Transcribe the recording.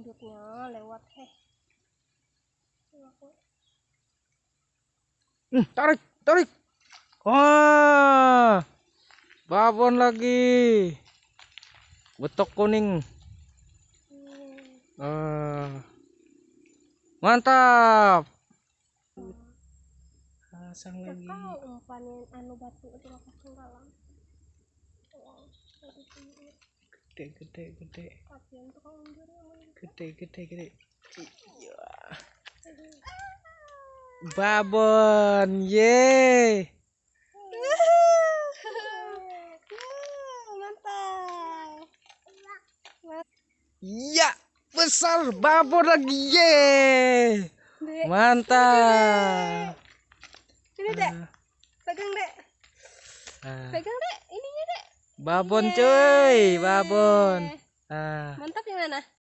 induknya lewat heh Hmm, tarik, tarik. Wah, babon lagi. Betok kuning. Hmm. Ah, mantap. Pasang lagi. Kau umpanin anu batu itu dalam. Gede, gede, gede. Kasihan undur. Gede, gede, gede. Iya. Babon, ye. Mantap. Iya, besar babon lagi, ye. Mantap. sini dek, pegang dek, Ah, pegang dek, ininya dek. babon cuy, babon. Ah. Mantap yang mana?